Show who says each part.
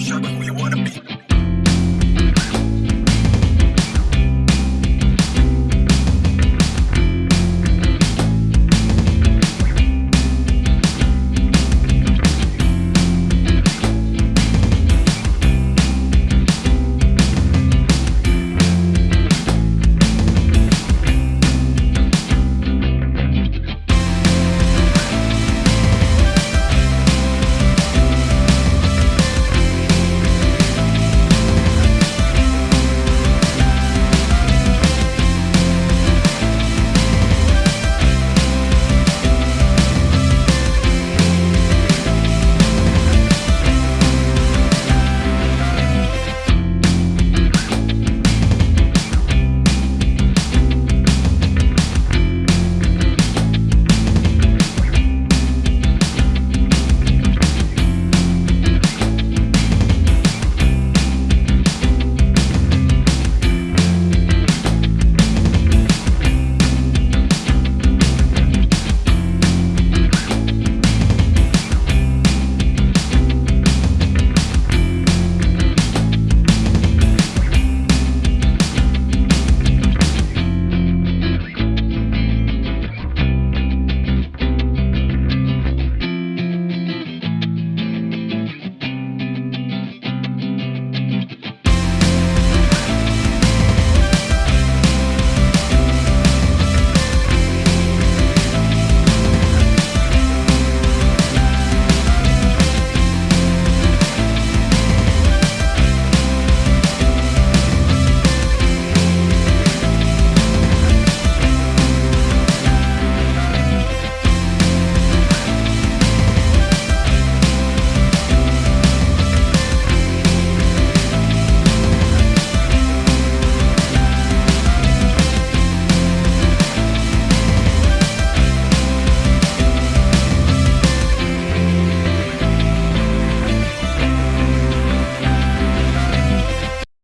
Speaker 1: show, show me who you wanna be.